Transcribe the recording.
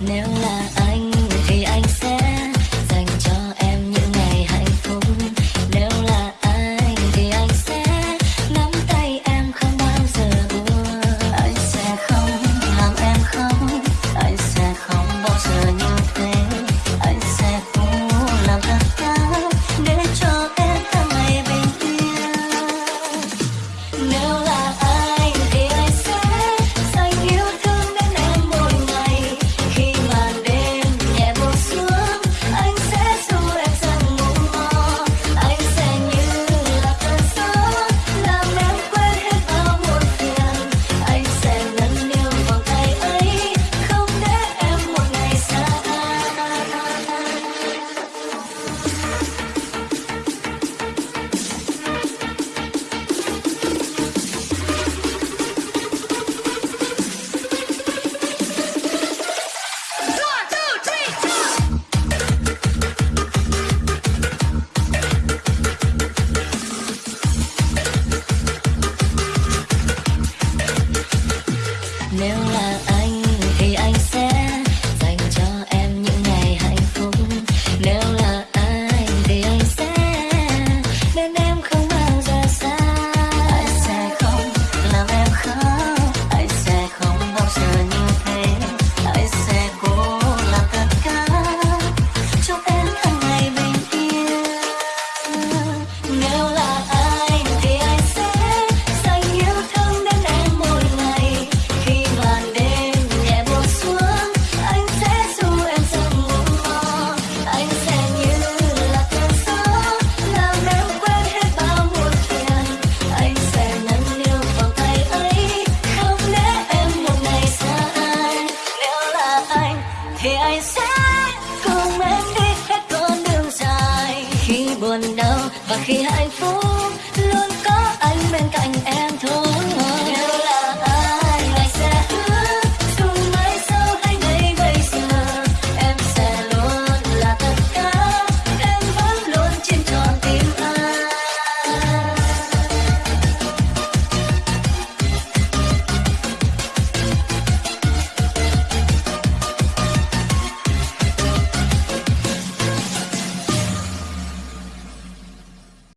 nếu là anh mirror và khi hạnh phúc